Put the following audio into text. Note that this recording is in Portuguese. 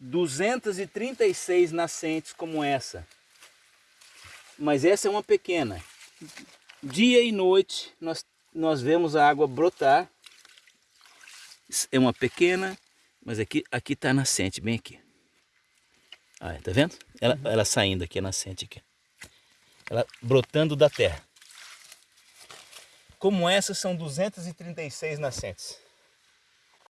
236 nascentes como essa. Mas essa é uma pequena. Dia e noite nós, nós vemos a água brotar. É uma pequena, mas aqui aqui está nascente, bem aqui. Ah, tá vendo? Ela, uhum. ela saindo aqui, a nascente aqui. Ela brotando da terra. Como essa são 236 nascentes.